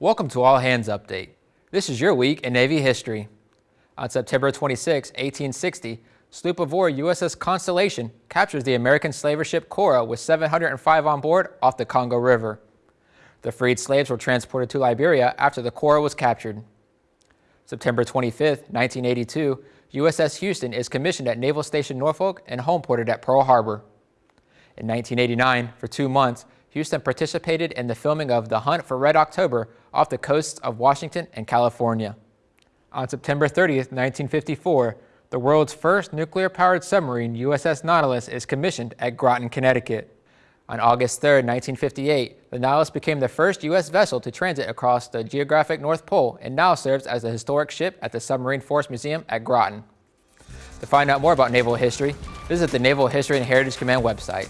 Welcome to All Hands Update. This is your week in Navy history. On September 26, 1860, sloop of war USS Constellation captures the American slaver ship Cora with 705 on board off the Congo River. The freed slaves were transported to Liberia after the Cora was captured. September 25, 1982, USS Houston is commissioned at Naval Station Norfolk and homeported at Pearl Harbor. In 1989, for two months, Houston participated in the filming of The Hunt for Red October off the coasts of Washington and California. On September 30, 1954, the world's first nuclear-powered submarine, USS Nautilus, is commissioned at Groton, Connecticut. On August 3, 1958, the Nautilus became the first U.S. vessel to transit across the geographic North Pole and now serves as a historic ship at the Submarine Force Museum at Groton. To find out more about naval history, visit the Naval History and Heritage Command website.